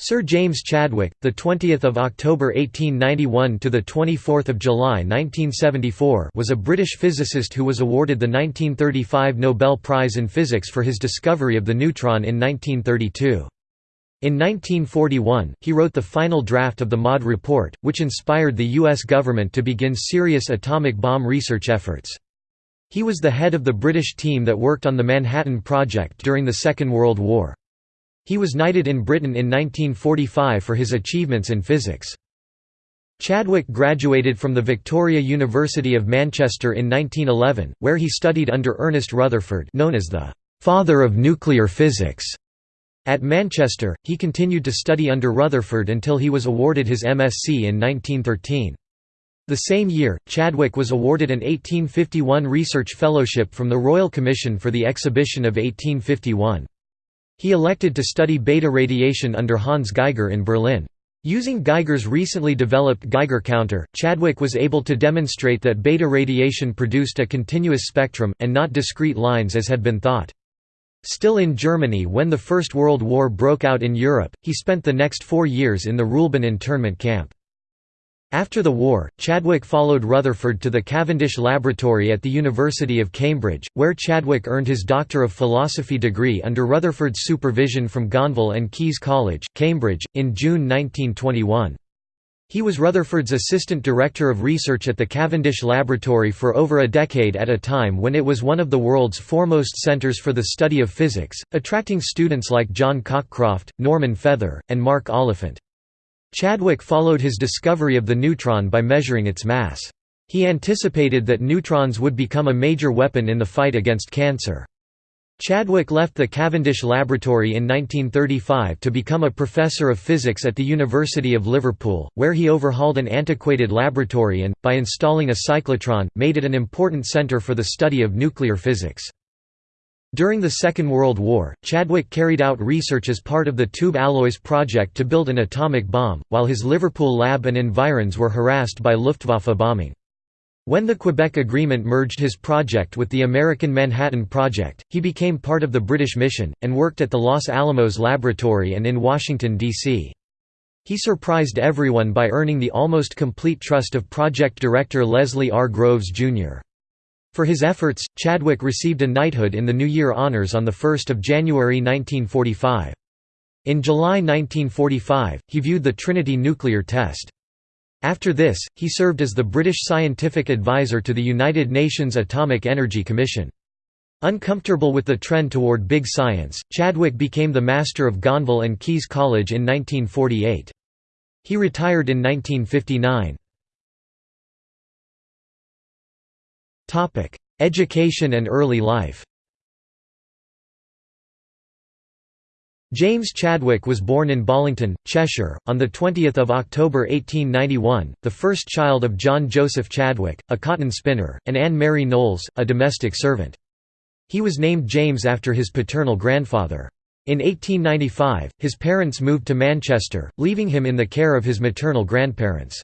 Sir James Chadwick, the 20th of October 1891 to the 24th of July 1974, was a British physicist who was awarded the 1935 Nobel Prize in Physics for his discovery of the neutron in 1932. In 1941, he wrote the final draft of the MAUD report, which inspired the US government to begin serious atomic bomb research efforts. He was the head of the British team that worked on the Manhattan Project during the Second World War. He was knighted in Britain in 1945 for his achievements in physics. Chadwick graduated from the Victoria University of Manchester in 1911, where he studied under Ernest Rutherford known as the «father of nuclear physics». At Manchester, he continued to study under Rutherford until he was awarded his MSc in 1913. The same year, Chadwick was awarded an 1851 Research Fellowship from the Royal Commission for the Exhibition of 1851. He elected to study beta radiation under Hans Geiger in Berlin. Using Geiger's recently developed Geiger counter, Chadwick was able to demonstrate that beta radiation produced a continuous spectrum, and not discrete lines as had been thought. Still in Germany when the First World War broke out in Europe, he spent the next four years in the Ruhleben internment camp. After the war, Chadwick followed Rutherford to the Cavendish Laboratory at the University of Cambridge, where Chadwick earned his Doctor of Philosophy degree under Rutherford's supervision from Gonville and Caius College, Cambridge, in June 1921. He was Rutherford's assistant director of research at the Cavendish Laboratory for over a decade at a time when it was one of the world's foremost centers for the study of physics, attracting students like John Cockcroft, Norman Feather, and Mark Oliphant. Chadwick followed his discovery of the neutron by measuring its mass. He anticipated that neutrons would become a major weapon in the fight against cancer. Chadwick left the Cavendish Laboratory in 1935 to become a professor of physics at the University of Liverpool, where he overhauled an antiquated laboratory and, by installing a cyclotron, made it an important centre for the study of nuclear physics. During the Second World War, Chadwick carried out research as part of the Tube Alloys project to build an atomic bomb, while his Liverpool lab and environs were harassed by Luftwaffe bombing. When the Quebec Agreement merged his project with the American Manhattan Project, he became part of the British mission, and worked at the Los Alamos Laboratory and in Washington, D.C. He surprised everyone by earning the almost complete trust of project director Leslie R. Groves, Jr. For his efforts, Chadwick received a knighthood in the New Year Honours on 1 January 1945. In July 1945, he viewed the Trinity nuclear test. After this, he served as the British scientific advisor to the United Nations Atomic Energy Commission. Uncomfortable with the trend toward big science, Chadwick became the master of Gonville and Caius College in 1948. He retired in 1959. Education and early life James Chadwick was born in Bollington, Cheshire, on 20 October 1891, the first child of John Joseph Chadwick, a cotton spinner, and Anne Mary Knowles, a domestic servant. He was named James after his paternal grandfather. In 1895, his parents moved to Manchester, leaving him in the care of his maternal grandparents.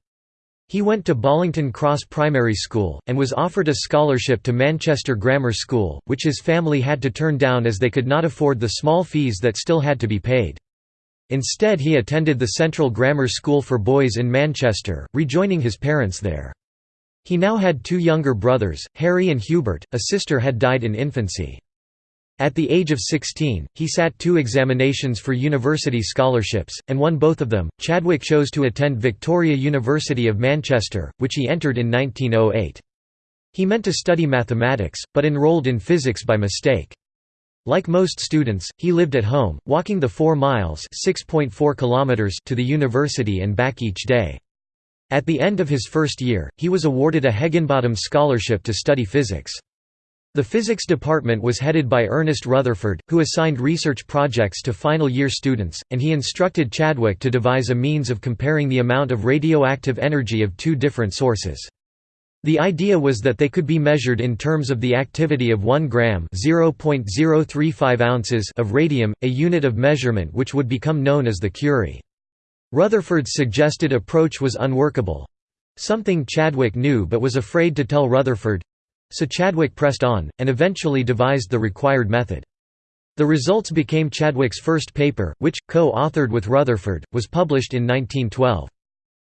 He went to Bollington Cross Primary School, and was offered a scholarship to Manchester Grammar School, which his family had to turn down as they could not afford the small fees that still had to be paid. Instead he attended the Central Grammar School for Boys in Manchester, rejoining his parents there. He now had two younger brothers, Harry and Hubert, a sister had died in infancy. At the age of 16, he sat two examinations for university scholarships, and won both of them. Chadwick chose to attend Victoria University of Manchester, which he entered in 1908. He meant to study mathematics, but enrolled in physics by mistake. Like most students, he lived at home, walking the 4 miles kilometers to the university and back each day. At the end of his first year, he was awarded a Heginbotham Scholarship to study physics. The physics department was headed by Ernest Rutherford, who assigned research projects to final year students, and he instructed Chadwick to devise a means of comparing the amount of radioactive energy of two different sources. The idea was that they could be measured in terms of the activity of 1 gram (0.035 ounces) of radium, a unit of measurement which would become known as the Curie. Rutherford's suggested approach was unworkable—something Chadwick knew but was afraid to tell Rutherford, so Chadwick pressed on, and eventually devised the required method. The results became Chadwick's first paper, which, co-authored with Rutherford, was published in 1912.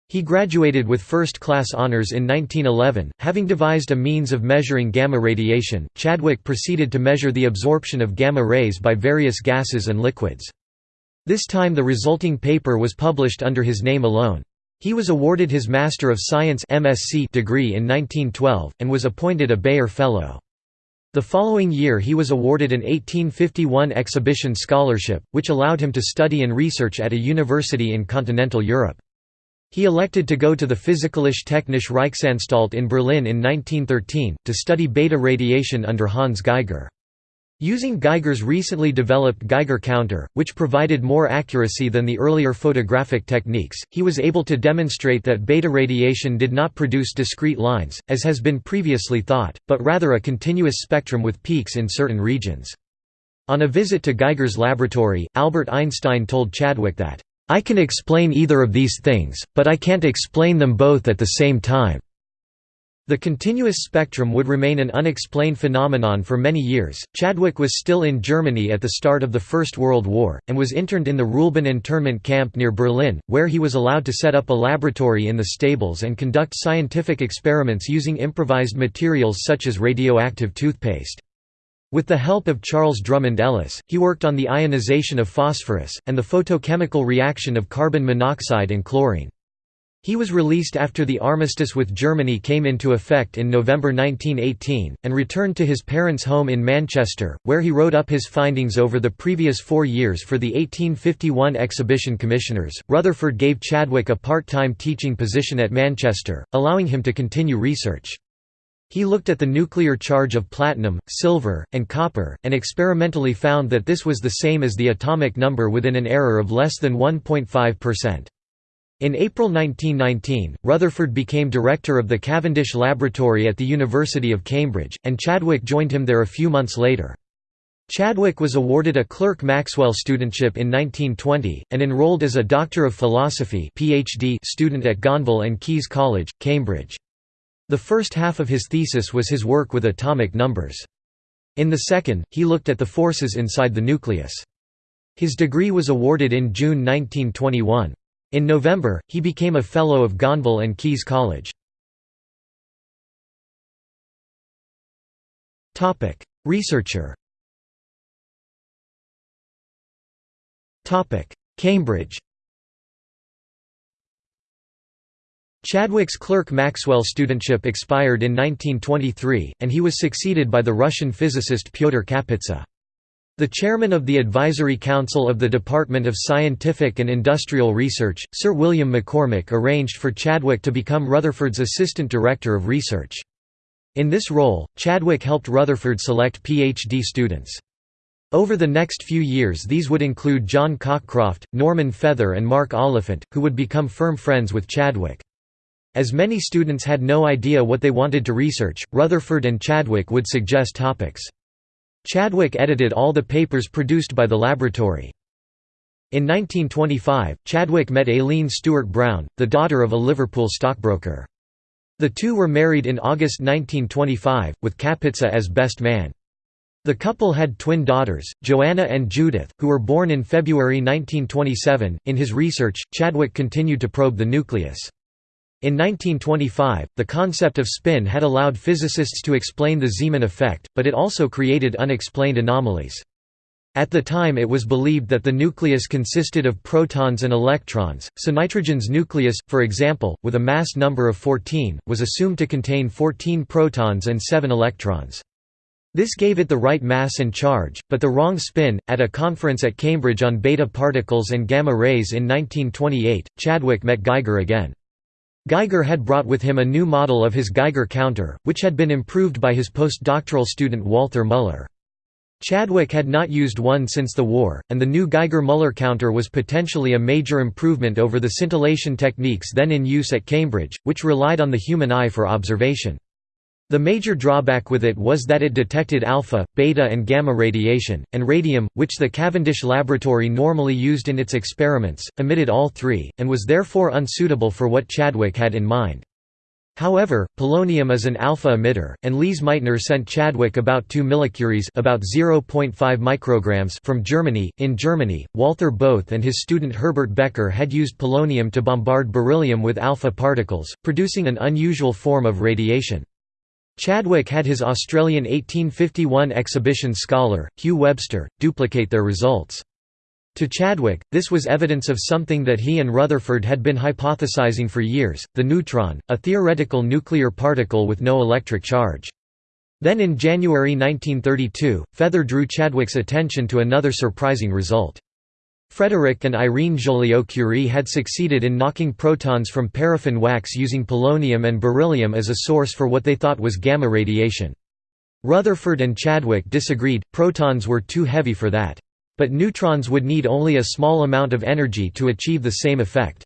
He graduated with first-class honors in 1911. Having devised a means of measuring gamma radiation, Chadwick proceeded to measure the absorption of gamma rays by various gases and liquids. This time the resulting paper was published under his name alone. He was awarded his Master of Science MSc degree in 1912, and was appointed a Beyer Fellow. The following year he was awarded an 1851 exhibition scholarship, which allowed him to study and research at a university in continental Europe. He elected to go to the Physikalische Technische Reichsanstalt in Berlin in 1913, to study beta radiation under Hans Geiger. Using Geiger's recently developed Geiger counter, which provided more accuracy than the earlier photographic techniques, he was able to demonstrate that beta radiation did not produce discrete lines, as has been previously thought, but rather a continuous spectrum with peaks in certain regions. On a visit to Geiger's laboratory, Albert Einstein told Chadwick that, "'I can explain either of these things, but I can't explain them both at the same time.' The continuous spectrum would remain an unexplained phenomenon for many years. Chadwick was still in Germany at the start of the First World War, and was interned in the Ruhleben internment camp near Berlin, where he was allowed to set up a laboratory in the stables and conduct scientific experiments using improvised materials such as radioactive toothpaste. With the help of Charles Drummond Ellis, he worked on the ionization of phosphorus, and the photochemical reaction of carbon monoxide and chlorine. He was released after the armistice with Germany came into effect in November 1918, and returned to his parents' home in Manchester, where he wrote up his findings over the previous four years for the 1851 exhibition commissioners. Rutherford gave Chadwick a part time teaching position at Manchester, allowing him to continue research. He looked at the nuclear charge of platinum, silver, and copper, and experimentally found that this was the same as the atomic number within an error of less than 1.5%. In April 1919, Rutherford became director of the Cavendish Laboratory at the University of Cambridge, and Chadwick joined him there a few months later. Chadwick was awarded a Clerk Maxwell studentship in 1920, and enrolled as a Doctor of Philosophy PhD student at Gonville and Caius College, Cambridge. The first half of his thesis was his work with atomic numbers. In the second, he looked at the forces inside the nucleus. His degree was awarded in June 1921. In November, he became a Fellow of Gonville and Caius College. Researcher Cambridge Chadwick's Clerk Maxwell studentship expired in 1923, and he was succeeded by the Russian physicist Pyotr Kapitsa. The chairman of the Advisory Council of the Department of Scientific and Industrial Research, Sir William McCormick arranged for Chadwick to become Rutherford's Assistant Director of Research. In this role, Chadwick helped Rutherford select PhD students. Over the next few years these would include John Cockcroft, Norman Feather and Mark Oliphant, who would become firm friends with Chadwick. As many students had no idea what they wanted to research, Rutherford and Chadwick would suggest topics. Chadwick edited all the papers produced by the laboratory. In 1925, Chadwick met Aileen Stewart Brown, the daughter of a Liverpool stockbroker. The two were married in August 1925, with Kapitsa as best man. The couple had twin daughters, Joanna and Judith, who were born in February 1927. In his research, Chadwick continued to probe the nucleus. In 1925, the concept of spin had allowed physicists to explain the Zeeman effect, but it also created unexplained anomalies. At the time it was believed that the nucleus consisted of protons and electrons, so nitrogen's nucleus, for example, with a mass number of 14, was assumed to contain 14 protons and 7 electrons. This gave it the right mass and charge, but the wrong spin. At a conference at Cambridge on beta particles and gamma rays in 1928, Chadwick met Geiger again. Geiger had brought with him a new model of his Geiger counter, which had been improved by his postdoctoral student Walther Müller. Chadwick had not used one since the war, and the new Geiger-Müller counter was potentially a major improvement over the scintillation techniques then in use at Cambridge, which relied on the human eye for observation. The major drawback with it was that it detected alpha, beta and gamma radiation, and radium, which the Cavendish laboratory normally used in its experiments, emitted all three, and was therefore unsuitable for what Chadwick had in mind. However, polonium is an alpha emitter, and Lise Meitner sent Chadwick about 2 millicuries about 0.5 micrograms from Germany. In Germany, Walther Bothe and his student Herbert Becker had used polonium to bombard beryllium with alpha particles, producing an unusual form of radiation. Chadwick had his Australian 1851 exhibition scholar, Hugh Webster, duplicate their results. To Chadwick, this was evidence of something that he and Rutherford had been hypothesizing for years, the neutron, a theoretical nuclear particle with no electric charge. Then in January 1932, Feather drew Chadwick's attention to another surprising result. Frédéric and Irene Joliot-Curie had succeeded in knocking protons from paraffin wax using polonium and beryllium as a source for what they thought was gamma radiation. Rutherford and Chadwick disagreed, protons were too heavy for that. But neutrons would need only a small amount of energy to achieve the same effect.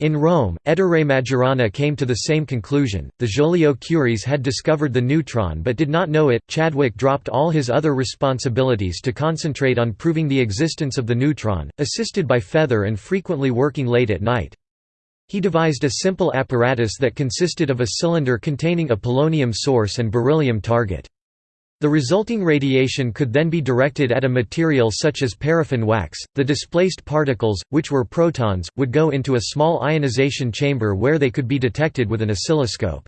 In Rome, Ettore Majorana came to the same conclusion. The Joliot Curies had discovered the neutron but did not know it. Chadwick dropped all his other responsibilities to concentrate on proving the existence of the neutron, assisted by Feather and frequently working late at night. He devised a simple apparatus that consisted of a cylinder containing a polonium source and beryllium target. The resulting radiation could then be directed at a material such as paraffin wax. The displaced particles, which were protons, would go into a small ionization chamber where they could be detected with an oscilloscope.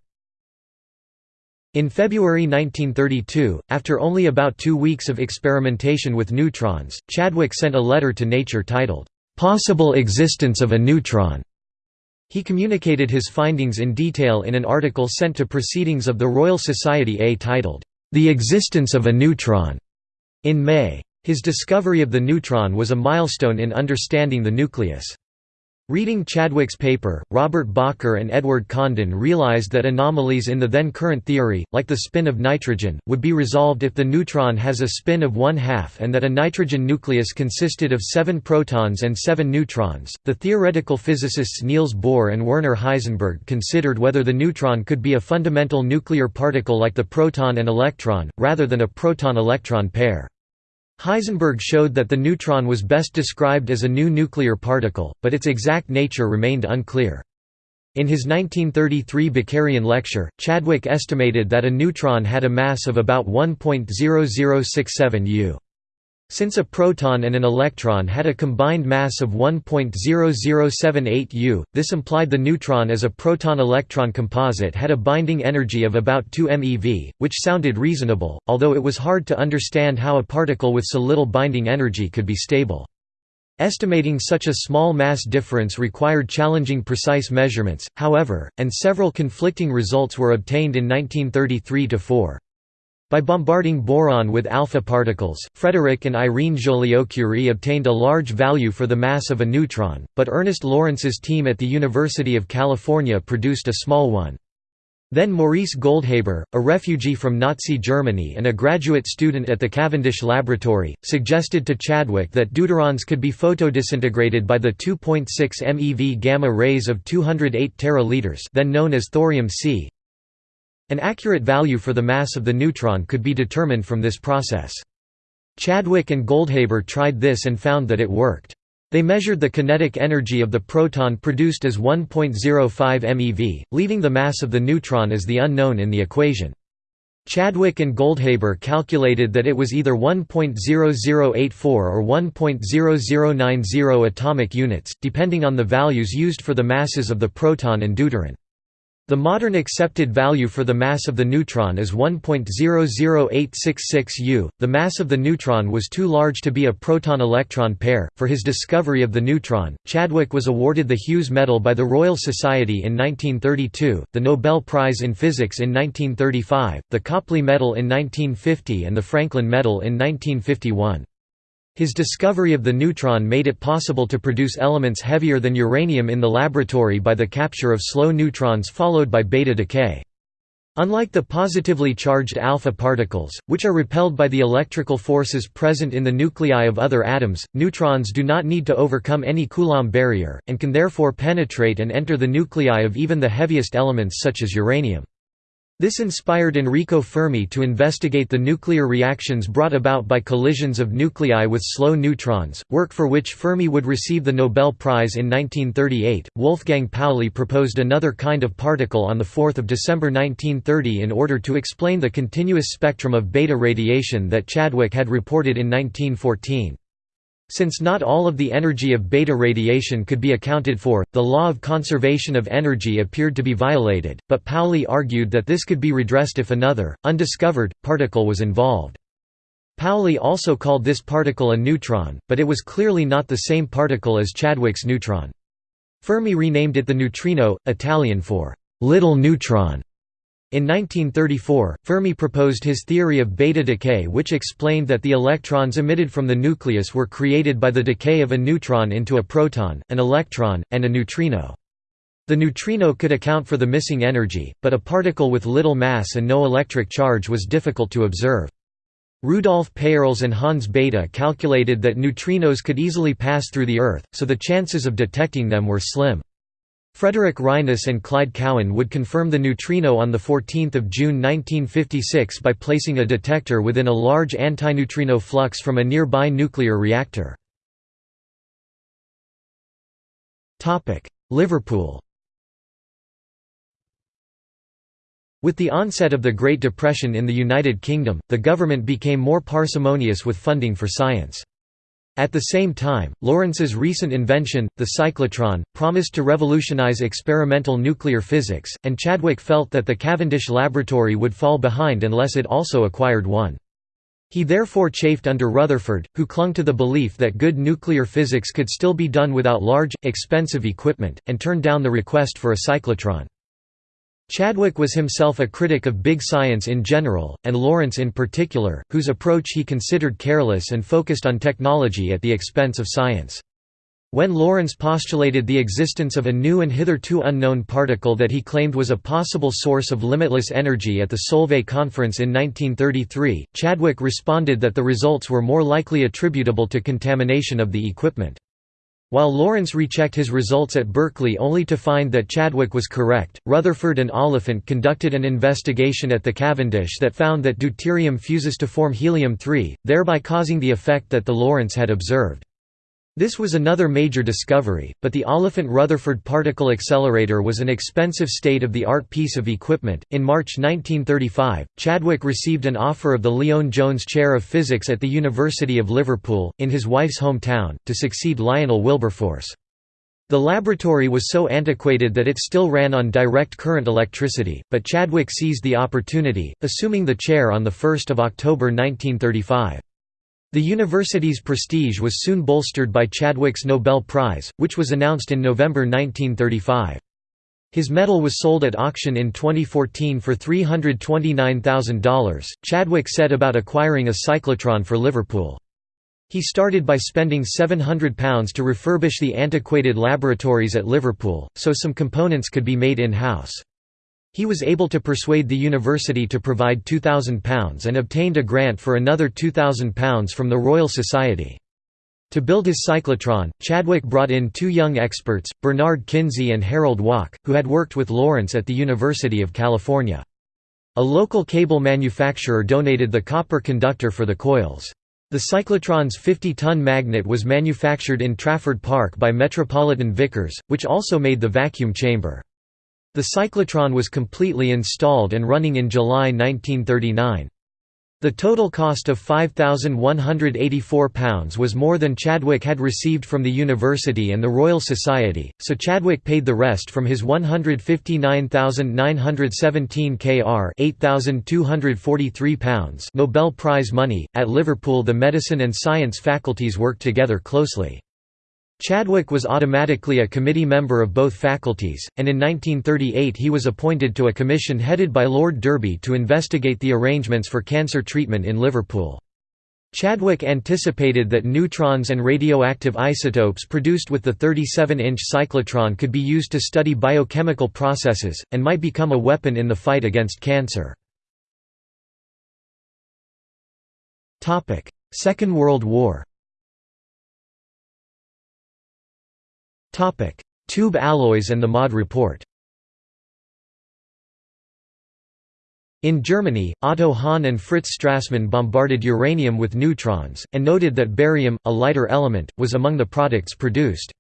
In February 1932, after only about two weeks of experimentation with neutrons, Chadwick sent a letter to Nature titled, "'Possible Existence of a Neutron' He communicated his findings in detail in an article sent to Proceedings of the Royal Society A titled, the existence of a neutron, in May. His discovery of the neutron was a milestone in understanding the nucleus. Reading Chadwick's paper, Robert Bacher and Edward Condon realized that anomalies in the then current theory, like the spin of nitrogen, would be resolved if the neutron has a spin of one half and that a nitrogen nucleus consisted of seven protons and seven neutrons. The theoretical physicists Niels Bohr and Werner Heisenberg considered whether the neutron could be a fundamental nuclear particle like the proton and electron, rather than a proton-electron pair. Heisenberg showed that the neutron was best described as a new nuclear particle, but its exact nature remained unclear. In his 1933 Bakerian lecture, Chadwick estimated that a neutron had a mass of about 1.0067 u. Since a proton and an electron had a combined mass of 1.0078 U, this implied the neutron as a proton-electron composite had a binding energy of about 2 MeV, which sounded reasonable, although it was hard to understand how a particle with so little binding energy could be stable. Estimating such a small mass difference required challenging precise measurements, however, and several conflicting results were obtained in 1933–4. By bombarding boron with alpha particles, Frédéric and Irene Joliot-Curie obtained a large value for the mass of a neutron, but Ernest Lawrence's team at the University of California produced a small one. Then Maurice Goldhaber, a refugee from Nazi Germany and a graduate student at the Cavendish Laboratory, suggested to Chadwick that deuterons could be photodisintegrated by the 2.6 MeV gamma rays of 208 teraliters then known as thorium-C, an accurate value for the mass of the neutron could be determined from this process. Chadwick and Goldhaber tried this and found that it worked. They measured the kinetic energy of the proton produced as 1.05 MeV, leaving the mass of the neutron as the unknown in the equation. Chadwick and Goldhaber calculated that it was either 1.0084 or 1.0090 atomic units, depending on the values used for the masses of the proton and deuteron. The modern accepted value for the mass of the neutron is 1.00866 U. The mass of the neutron was too large to be a proton electron pair. For his discovery of the neutron, Chadwick was awarded the Hughes Medal by the Royal Society in 1932, the Nobel Prize in Physics in 1935, the Copley Medal in 1950, and the Franklin Medal in 1951. His discovery of the neutron made it possible to produce elements heavier than uranium in the laboratory by the capture of slow neutrons followed by beta decay. Unlike the positively charged alpha particles, which are repelled by the electrical forces present in the nuclei of other atoms, neutrons do not need to overcome any Coulomb barrier, and can therefore penetrate and enter the nuclei of even the heaviest elements such as uranium. This inspired Enrico Fermi to investigate the nuclear reactions brought about by collisions of nuclei with slow neutrons, work for which Fermi would receive the Nobel Prize in 1938. Wolfgang Pauli proposed another kind of particle on 4 December 1930 in order to explain the continuous spectrum of beta radiation that Chadwick had reported in 1914. Since not all of the energy of beta radiation could be accounted for, the law of conservation of energy appeared to be violated, but Pauli argued that this could be redressed if another, undiscovered, particle was involved. Pauli also called this particle a neutron, but it was clearly not the same particle as Chadwick's neutron. Fermi renamed it the neutrino, Italian for «little neutron», in 1934, Fermi proposed his theory of beta decay which explained that the electrons emitted from the nucleus were created by the decay of a neutron into a proton, an electron, and a neutrino. The neutrino could account for the missing energy, but a particle with little mass and no electric charge was difficult to observe. Rudolf Peierls and Hans Bethe calculated that neutrinos could easily pass through the Earth, so the chances of detecting them were slim. Frederick Reines and Clyde Cowan would confirm the neutrino on 14 June 1956 by placing a detector within a large antineutrino flux from a nearby nuclear reactor. Liverpool With the onset of the Great Depression in the United Kingdom, the government became more parsimonious with funding for science. At the same time, Lawrence's recent invention, the cyclotron, promised to revolutionize experimental nuclear physics, and Chadwick felt that the Cavendish laboratory would fall behind unless it also acquired one. He therefore chafed under Rutherford, who clung to the belief that good nuclear physics could still be done without large, expensive equipment, and turned down the request for a cyclotron. Chadwick was himself a critic of big science in general, and Lawrence in particular, whose approach he considered careless and focused on technology at the expense of science. When Lawrence postulated the existence of a new and hitherto unknown particle that he claimed was a possible source of limitless energy at the Solvay Conference in 1933, Chadwick responded that the results were more likely attributable to contamination of the equipment. While Lawrence rechecked his results at Berkeley only to find that Chadwick was correct, Rutherford and Oliphant conducted an investigation at the Cavendish that found that deuterium fuses to form helium-3, thereby causing the effect that the Lawrence had observed. This was another major discovery, but the Oliphant-Rutherford particle accelerator was an expensive state-of-the-art piece of equipment. In March 1935, Chadwick received an offer of the Lyon Jones Chair of Physics at the University of Liverpool, in his wife's hometown, to succeed Lionel Wilberforce. The laboratory was so antiquated that it still ran on direct current electricity, but Chadwick seized the opportunity, assuming the chair on 1 October 1935. The university's prestige was soon bolstered by Chadwick's Nobel Prize, which was announced in November 1935. His medal was sold at auction in 2014 for $329,000. Chadwick set about acquiring a cyclotron for Liverpool. He started by spending £700 to refurbish the antiquated laboratories at Liverpool, so some components could be made in-house. He was able to persuade the university to provide £2,000 and obtained a grant for another £2,000 from the Royal Society. To build his cyclotron, Chadwick brought in two young experts, Bernard Kinsey and Harold Wack, who had worked with Lawrence at the University of California. A local cable manufacturer donated the copper conductor for the coils. The cyclotron's 50-ton magnet was manufactured in Trafford Park by Metropolitan Vickers, which also made the vacuum chamber. The cyclotron was completely installed and running in July 1939. The total cost of £5,184 was more than Chadwick had received from the university and the Royal Society, so Chadwick paid the rest from his £159,917 kr £8,243 Nobel Prize money. At Liverpool, the medicine and science faculties worked together closely. Chadwick was automatically a committee member of both faculties, and in 1938 he was appointed to a commission headed by Lord Derby to investigate the arrangements for cancer treatment in Liverpool. Chadwick anticipated that neutrons and radioactive isotopes produced with the 37-inch cyclotron could be used to study biochemical processes, and might become a weapon in the fight against cancer. Second World War Tube alloys and the MAUD report In Germany, Otto Hahn and Fritz Strassmann bombarded uranium with neutrons, and noted that barium, a lighter element, was among the products produced.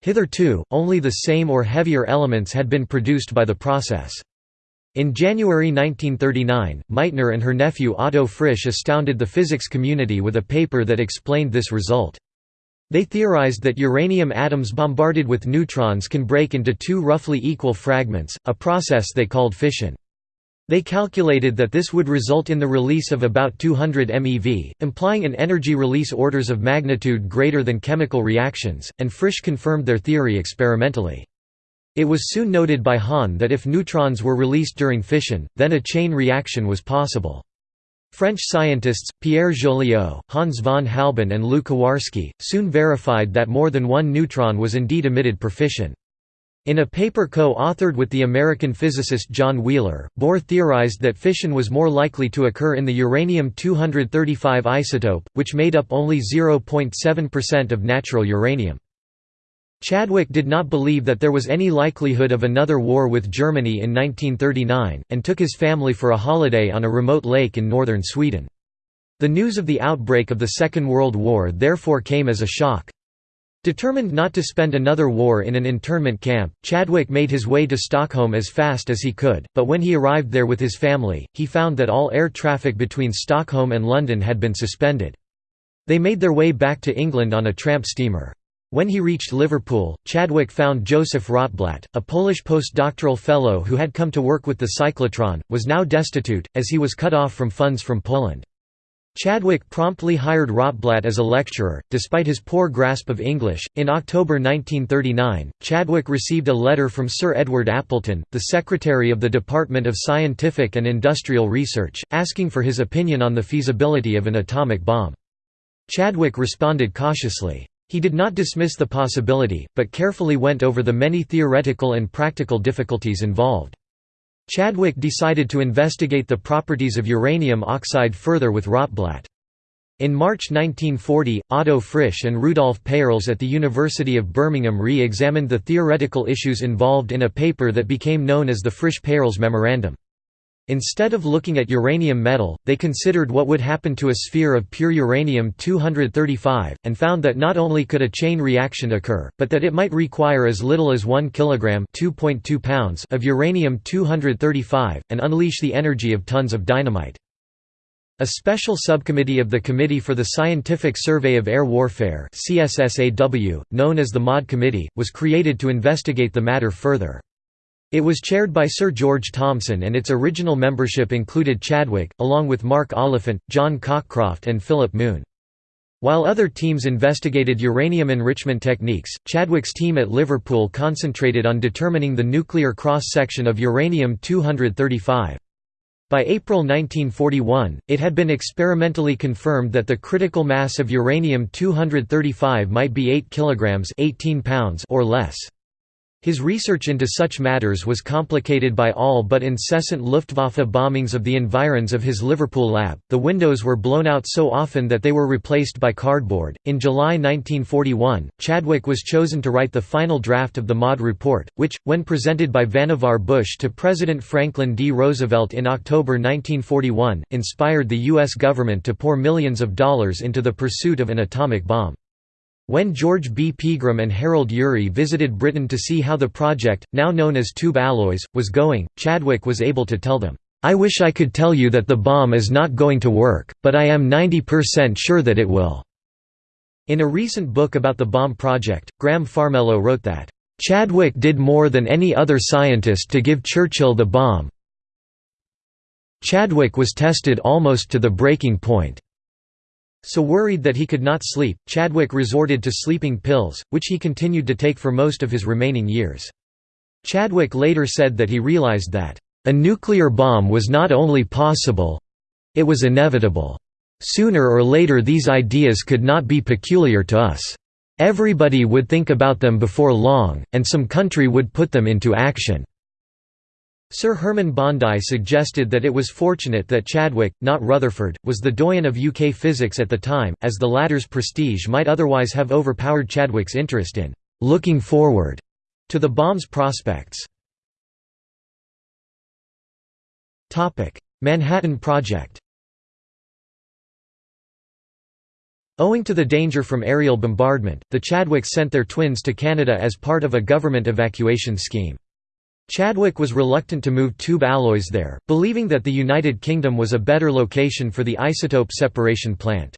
Hitherto, only the same or heavier elements had been produced by the process. In January 1939, Meitner and her nephew Otto Frisch astounded the physics community with a paper that explained this result. They theorized that uranium atoms bombarded with neutrons can break into two roughly equal fragments, a process they called fission. They calculated that this would result in the release of about 200 MeV, implying an energy release orders of magnitude greater than chemical reactions, and Frisch confirmed their theory experimentally. It was soon noted by Hahn that if neutrons were released during fission, then a chain reaction was possible. French scientists, Pierre Joliot, Hans von Halban and Lew Kowarski, soon verified that more than one neutron was indeed emitted per fission. In a paper co-authored with the American physicist John Wheeler, Bohr theorized that fission was more likely to occur in the uranium-235 isotope, which made up only 0.7% of natural uranium. Chadwick did not believe that there was any likelihood of another war with Germany in 1939, and took his family for a holiday on a remote lake in northern Sweden. The news of the outbreak of the Second World War therefore came as a shock. Determined not to spend another war in an internment camp, Chadwick made his way to Stockholm as fast as he could, but when he arrived there with his family, he found that all air traffic between Stockholm and London had been suspended. They made their way back to England on a tramp steamer. When he reached Liverpool, Chadwick found Joseph Rotblat, a Polish postdoctoral fellow who had come to work with the cyclotron, was now destitute, as he was cut off from funds from Poland. Chadwick promptly hired Rotblat as a lecturer, despite his poor grasp of English. In October 1939, Chadwick received a letter from Sir Edward Appleton, the Secretary of the Department of Scientific and Industrial Research, asking for his opinion on the feasibility of an atomic bomb. Chadwick responded cautiously. He did not dismiss the possibility, but carefully went over the many theoretical and practical difficulties involved. Chadwick decided to investigate the properties of uranium oxide further with Rotblat. In March 1940, Otto Frisch and Rudolf Peierls at the University of Birmingham re-examined the theoretical issues involved in a paper that became known as the Frisch-Peierls Memorandum. Instead of looking at uranium metal, they considered what would happen to a sphere of pure uranium-235, and found that not only could a chain reaction occur, but that it might require as little as 1 kg pounds of uranium-235, and unleash the energy of tons of dynamite. A special subcommittee of the Committee for the Scientific Survey of Air Warfare known as the MAUD Committee, was created to investigate the matter further. It was chaired by Sir George Thomson and its original membership included Chadwick, along with Mark Oliphant, John Cockcroft and Philip Moon. While other teams investigated uranium enrichment techniques, Chadwick's team at Liverpool concentrated on determining the nuclear cross-section of uranium-235. By April 1941, it had been experimentally confirmed that the critical mass of uranium-235 might be 8 kg 18 pounds or less. His research into such matters was complicated by all but incessant Luftwaffe bombings of the environs of his Liverpool lab. The windows were blown out so often that they were replaced by cardboard. In July 1941, Chadwick was chosen to write the final draft of the MAUD report, which, when presented by Vannevar Bush to President Franklin D. Roosevelt in October 1941, inspired the U.S. government to pour millions of dollars into the pursuit of an atomic bomb. When George B. Pegram and Harold Urey visited Britain to see how the project, now known as tube alloys, was going, Chadwick was able to tell them, "'I wish I could tell you that the bomb is not going to work, but I am 90% sure that it will." In a recent book about the bomb project, Graham Farmelo wrote that, "'Chadwick did more than any other scientist to give Churchill the bomb. Chadwick was tested almost to the breaking point. So worried that he could not sleep, Chadwick resorted to sleeping pills, which he continued to take for most of his remaining years. Chadwick later said that he realized that, "...a nuclear bomb was not only possible—it was inevitable. Sooner or later these ideas could not be peculiar to us. Everybody would think about them before long, and some country would put them into action." Sir Herman Bondi suggested that it was fortunate that Chadwick, not Rutherford, was the doyen of UK physics at the time, as the latter's prestige might otherwise have overpowered Chadwick's interest in «looking forward» to the bomb's prospects. Manhattan Project Owing to the danger from aerial bombardment, the Chadwicks sent their twins to Canada as part of a government evacuation scheme. Chadwick was reluctant to move tube alloys there, believing that the United Kingdom was a better location for the isotope separation plant.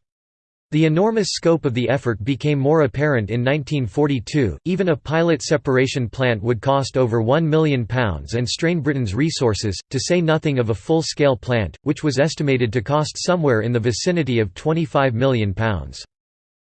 The enormous scope of the effort became more apparent in 1942, even a pilot separation plant would cost over £1 million and strain Britain's resources, to say nothing of a full-scale plant, which was estimated to cost somewhere in the vicinity of £25 million.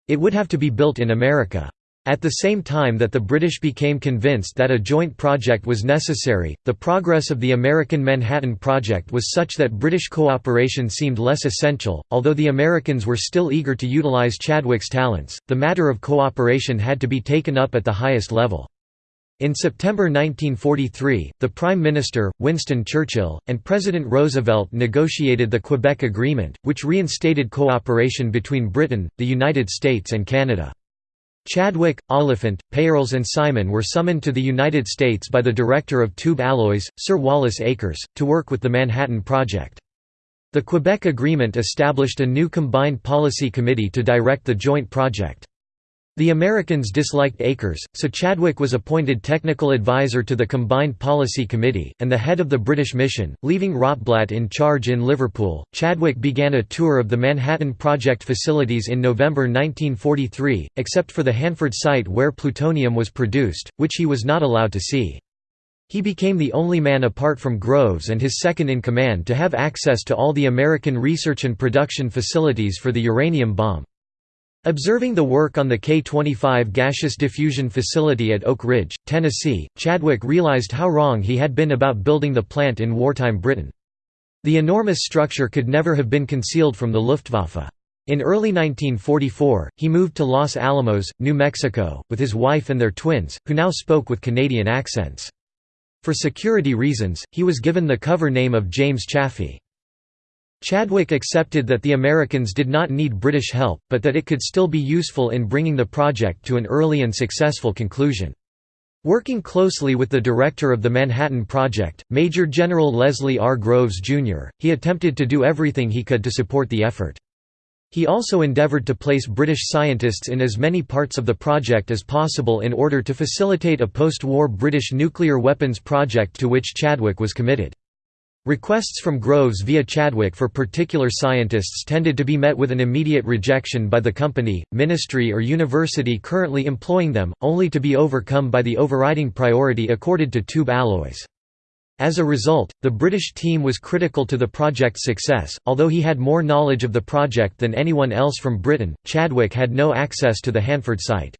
It would have to be built in America. At the same time that the British became convinced that a joint project was necessary, the progress of the American Manhattan Project was such that British cooperation seemed less essential. Although the Americans were still eager to utilize Chadwick's talents, the matter of cooperation had to be taken up at the highest level. In September 1943, the Prime Minister, Winston Churchill, and President Roosevelt negotiated the Quebec Agreement, which reinstated cooperation between Britain, the United States and Canada. Chadwick, Oliphant, Peierls and Simon were summoned to the United States by the director of Tube Alloys, Sir Wallace Akers, to work with the Manhattan Project. The Quebec Agreement established a new Combined Policy Committee to direct the joint project. The Americans disliked Akers, so Chadwick was appointed technical advisor to the Combined Policy Committee, and the head of the British mission, leaving Rotblat in charge in Liverpool. Chadwick began a tour of the Manhattan Project facilities in November 1943, except for the Hanford site where plutonium was produced, which he was not allowed to see. He became the only man apart from Groves and his second-in-command to have access to all the American research and production facilities for the uranium bomb. Observing the work on the K-25 gaseous diffusion facility at Oak Ridge, Tennessee, Chadwick realized how wrong he had been about building the plant in wartime Britain. The enormous structure could never have been concealed from the Luftwaffe. In early 1944, he moved to Los Alamos, New Mexico, with his wife and their twins, who now spoke with Canadian accents. For security reasons, he was given the cover name of James Chaffee. Chadwick accepted that the Americans did not need British help, but that it could still be useful in bringing the project to an early and successful conclusion. Working closely with the director of the Manhattan Project, Major General Leslie R. Groves, Jr., he attempted to do everything he could to support the effort. He also endeavored to place British scientists in as many parts of the project as possible in order to facilitate a post-war British nuclear weapons project to which Chadwick was committed. Requests from Groves via Chadwick for particular scientists tended to be met with an immediate rejection by the company, ministry or university currently employing them, only to be overcome by the overriding priority accorded to tube alloys. As a result, the British team was critical to the project's success. Although he had more knowledge of the project than anyone else from Britain, Chadwick had no access to the Hanford site.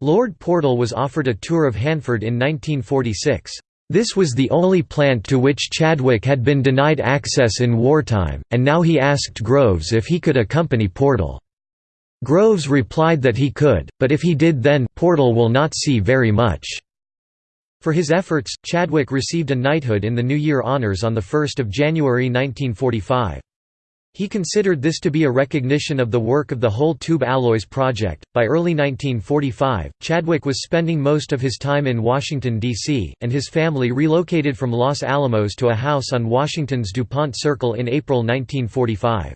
Lord Portal was offered a tour of Hanford in 1946. This was the only plant to which Chadwick had been denied access in wartime, and now he asked Groves if he could accompany Portal. Groves replied that he could, but if he did then, Portal will not see very much. For his efforts, Chadwick received a knighthood in the New Year Honours on 1 January 1945. He considered this to be a recognition of the work of the whole Tube Alloys project. By early 1945, Chadwick was spending most of his time in Washington, D.C., and his family relocated from Los Alamos to a house on Washington's DuPont Circle in April 1945.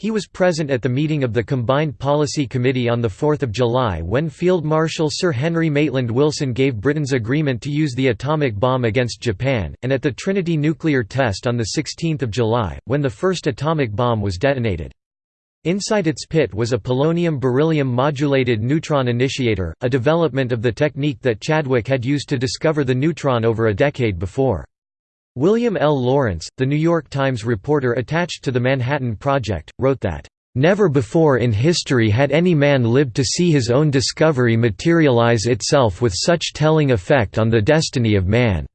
He was present at the meeting of the Combined Policy Committee on 4 July when Field Marshal Sir Henry Maitland Wilson gave Britain's agreement to use the atomic bomb against Japan, and at the Trinity nuclear test on 16 July, when the first atomic bomb was detonated. Inside its pit was a polonium-beryllium modulated neutron initiator, a development of the technique that Chadwick had used to discover the neutron over a decade before. William L. Lawrence, the New York Times reporter attached to the Manhattan Project, wrote that, "...never before in history had any man lived to see his own discovery materialize itself with such telling effect on the destiny of man."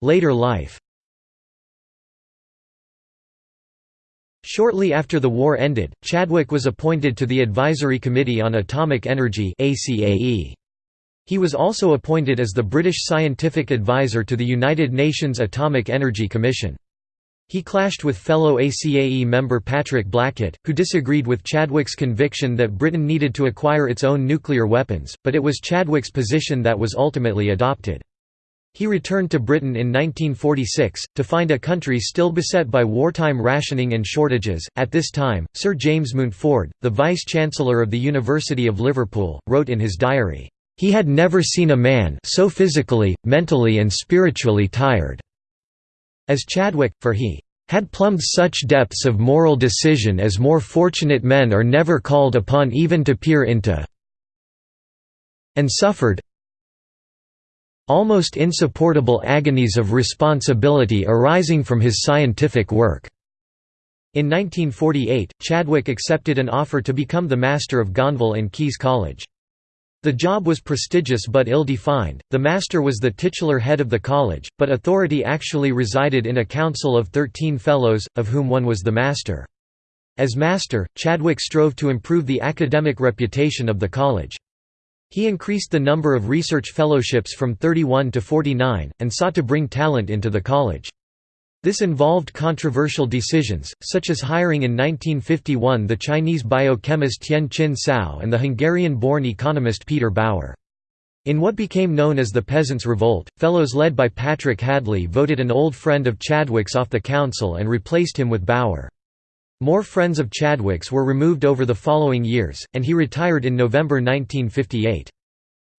Later life Shortly after the war ended, Chadwick was appointed to the Advisory Committee on Atomic Energy ACAE. He was also appointed as the British scientific advisor to the United Nations Atomic Energy Commission. He clashed with fellow ACAE member Patrick Blackett, who disagreed with Chadwick's conviction that Britain needed to acquire its own nuclear weapons, but it was Chadwick's position that was ultimately adopted. He returned to Britain in 1946, to find a country still beset by wartime rationing and shortages. At this time, Sir James Mountford, the Vice Chancellor of the University of Liverpool, wrote in his diary, He had never seen a man so physically, mentally, and spiritually tired as Chadwick, for he had plumbed such depths of moral decision as more fortunate men are never called upon even to peer into and suffered almost insupportable agonies of responsibility arising from his scientific work." In 1948, Chadwick accepted an offer to become the master of Gonville and Caius College. The job was prestigious but ill-defined, the master was the titular head of the college, but authority actually resided in a council of thirteen fellows, of whom one was the master. As master, Chadwick strove to improve the academic reputation of the college. He increased the number of research fellowships from 31 to 49, and sought to bring talent into the college. This involved controversial decisions, such as hiring in 1951 the Chinese biochemist Tien Chin Hsiao and the Hungarian-born economist Peter Bauer. In what became known as the Peasants' Revolt, fellows led by Patrick Hadley voted an old friend of Chadwick's off the council and replaced him with Bauer. More friends of Chadwick's were removed over the following years, and he retired in November 1958.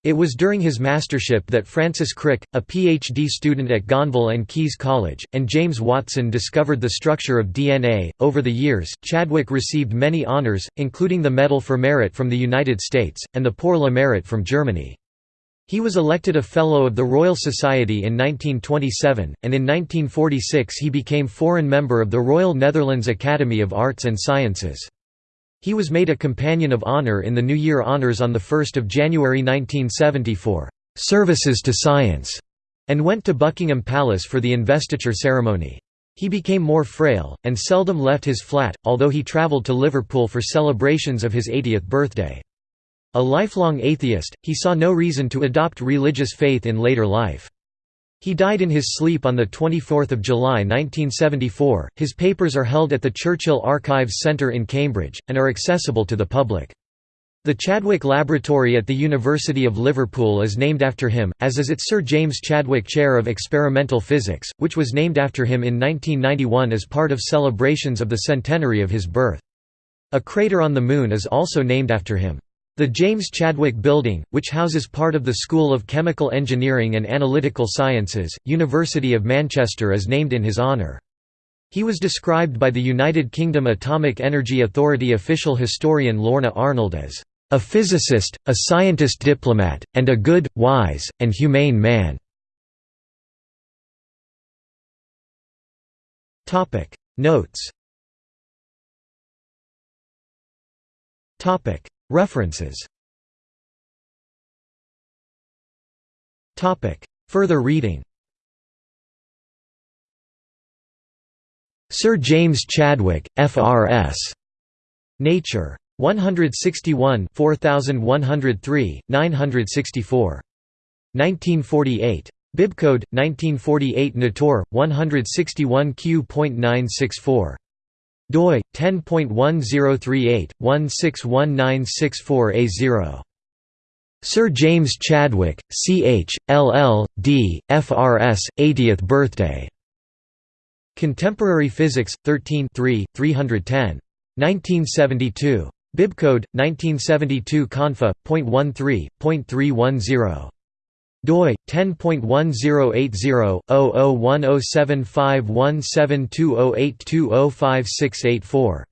It was during his mastership that Francis Crick, a PhD student at Gonville and Caius College, and James Watson discovered the structure of DNA. Over the years, Chadwick received many honors, including the Medal for Merit from the United States, and the Pour le Mérite from Germany. He was elected a Fellow of the Royal Society in 1927, and in 1946 he became foreign member of the Royal Netherlands Academy of Arts and Sciences. He was made a Companion of Honour in the New Year Honours on 1 January 1970 for "'Services to Science' and went to Buckingham Palace for the investiture ceremony. He became more frail, and seldom left his flat, although he travelled to Liverpool for celebrations of his 80th birthday. A lifelong atheist, he saw no reason to adopt religious faith in later life. He died in his sleep on 24 July 1974. His papers are held at the Churchill Archives Centre in Cambridge, and are accessible to the public. The Chadwick Laboratory at the University of Liverpool is named after him, as is its Sir James Chadwick Chair of Experimental Physics, which was named after him in 1991 as part of celebrations of the centenary of his birth. A crater on the Moon is also named after him. The James Chadwick Building, which houses part of the School of Chemical Engineering and Analytical Sciences, University of Manchester is named in his honour. He was described by the United Kingdom Atomic Energy Authority official historian Lorna Arnold as, "...a physicist, a scientist diplomat, and a good, wise, and humane man." Notes References Further reading Sir James Chadwick, F.R.S. Nature. 161 4103, 964. 1948. Bibcode, 1948 Nature, 161 Q.964 doi 10.1038/161964A0. Sir James Chadwick, Ch. LL. D. FRS. 80th birthday. Contemporary Physics, 13 310. 1972. Bibcode 1972 Confa.13.310 doi 10.1080/001075172082056884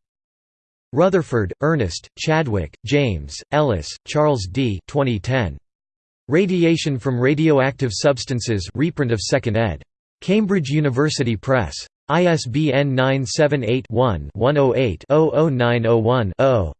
Rutherford, Ernest, Chadwick, James, Ellis, Charles D. 2010. Radiation from Radioactive Substances reprint of 2nd ed. Cambridge University Press. ISBN 978 one 108 00901 0